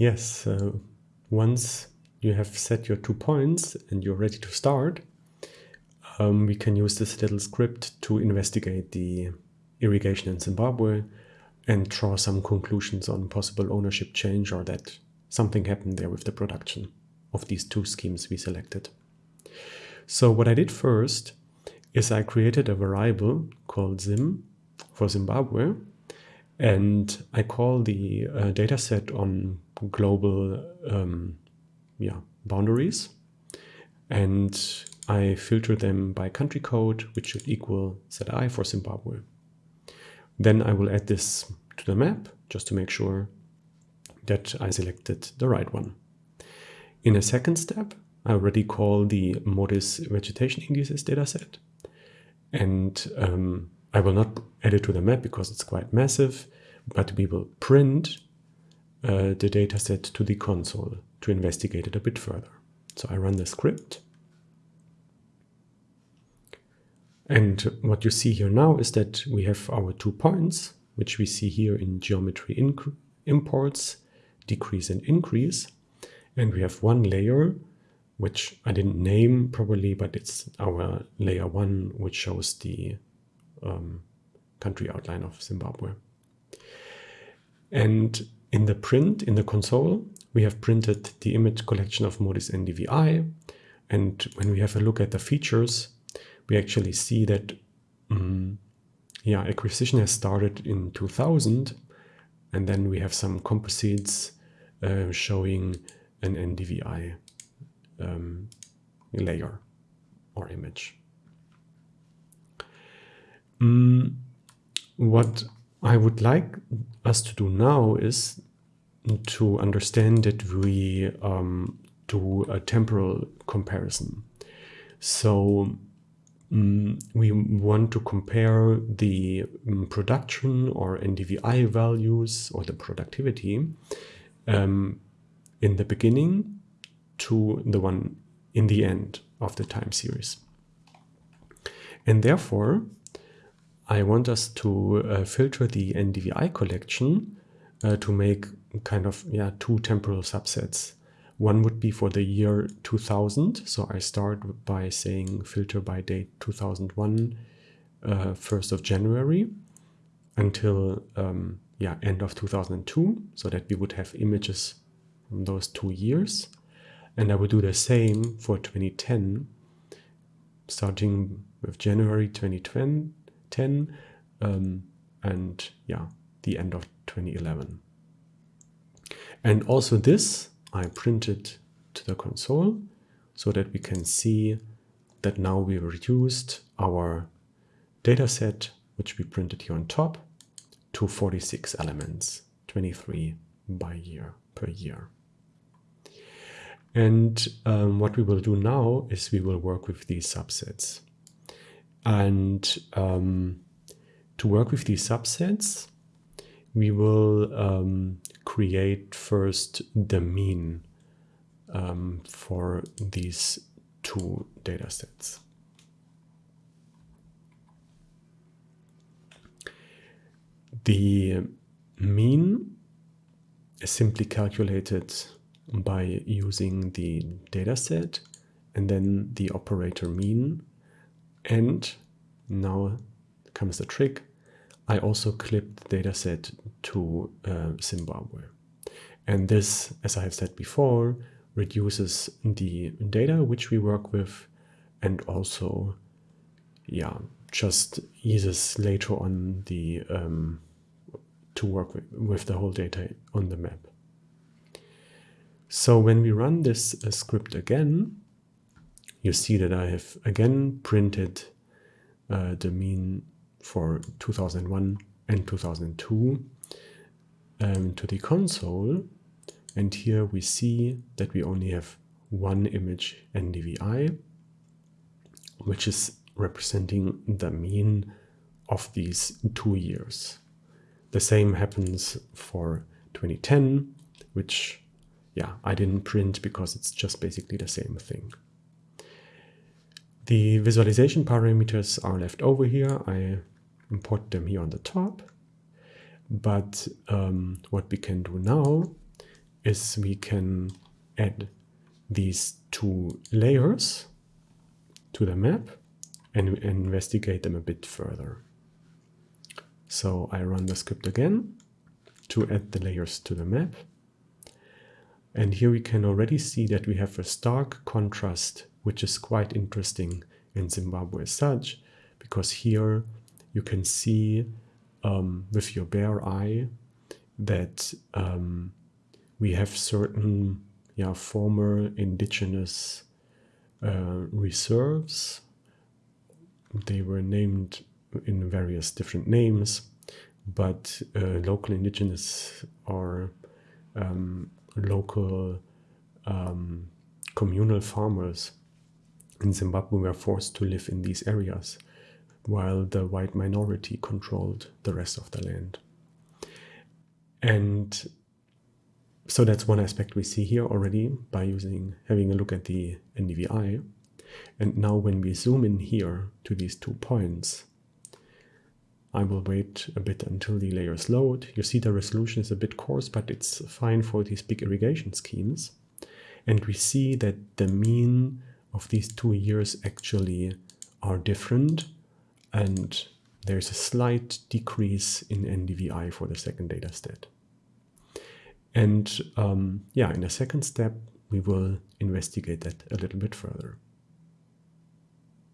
Yes, uh, once you have set your two points and you're ready to start, um, we can use this little script to investigate the irrigation in Zimbabwe and draw some conclusions on possible ownership change or that something happened there with the production of these two schemes we selected. So what I did first is I created a variable called Zim for Zimbabwe and I call the uh, dataset on global um, yeah, boundaries and I filter them by country code, which should equal ZI for Zimbabwe. Then I will add this to the map just to make sure that I selected the right one. In a second step, I already call the MODIS vegetation indices dataset. And um, I will not add it to the map because it's quite massive, but we will print uh, the dataset to the console to investigate it a bit further. So I run the script. And what you see here now is that we have our two points, which we see here in geometry imports, decrease and increase. And we have one layer, which I didn't name properly, but it's our layer one, which shows the um, country outline of Zimbabwe. And in the print, in the console, we have printed the image collection of Modis NDVI. And when we have a look at the features, we actually see that um, yeah, acquisition has started in 2000 and then we have some composites uh, showing an NDVI um, layer or image. Mm, what I would like us to do now is to understand that we um, do a temporal comparison. So um, we want to compare the um, production or NDVI values or the productivity um, in the beginning to the one in the end of the time series. And therefore, I want us to uh, filter the NDVI collection uh, to make kind of yeah two temporal subsets. One would be for the year 2000. So I start by saying filter by date 2001, uh, 1st of January until um, yeah end of 2002 so that we would have images from those two years. And I will do the same for 2010 starting with January 2010 um, and yeah the end of 2011. And also this I printed to the console so that we can see that now we reduced our dataset, which we printed here on top, to 46 elements, 23 by year per year. And um, what we will do now is we will work with these subsets. And um, to work with these subsets, we will um, create first the mean um, for these two data sets. The mean is simply calculated by using the dataset and then the operator mean. And now comes the trick. I also clipped the dataset to uh, Zimbabwe. And this, as I have said before, reduces the data which we work with and also, yeah, just eases later on the um, to work with, with the whole data on the map. So when we run this uh, script again, you see that I have again printed uh, the mean for 2001 and 2002 um, to the console. And here we see that we only have one image NDVI, which is representing the mean of these two years. The same happens for 2010, which, yeah, I didn't print because it's just basically the same thing. The visualization parameters are left over here. I import them here on the top. But um, what we can do now is we can add these two layers to the map and investigate them a bit further. So I run the script again to add the layers to the map. And here we can already see that we have a stark contrast, which is quite interesting in Zimbabwe as such, because here you can see um, with your bare eye that um, we have certain yeah, former indigenous uh, reserves. They were named in various different names, but uh, local indigenous are um, local um, communal farmers in Zimbabwe were forced to live in these areas while the white minority controlled the rest of the land. And so that's one aspect we see here already by using having a look at the NDVI. And now when we zoom in here to these two points, I will wait a bit until the layers load. You see the resolution is a bit coarse, but it's fine for these big irrigation schemes. And we see that the mean of these two years actually are different. And there's a slight decrease in NDVI for the second data set. And um, yeah, in the second step, we will investigate that a little bit further.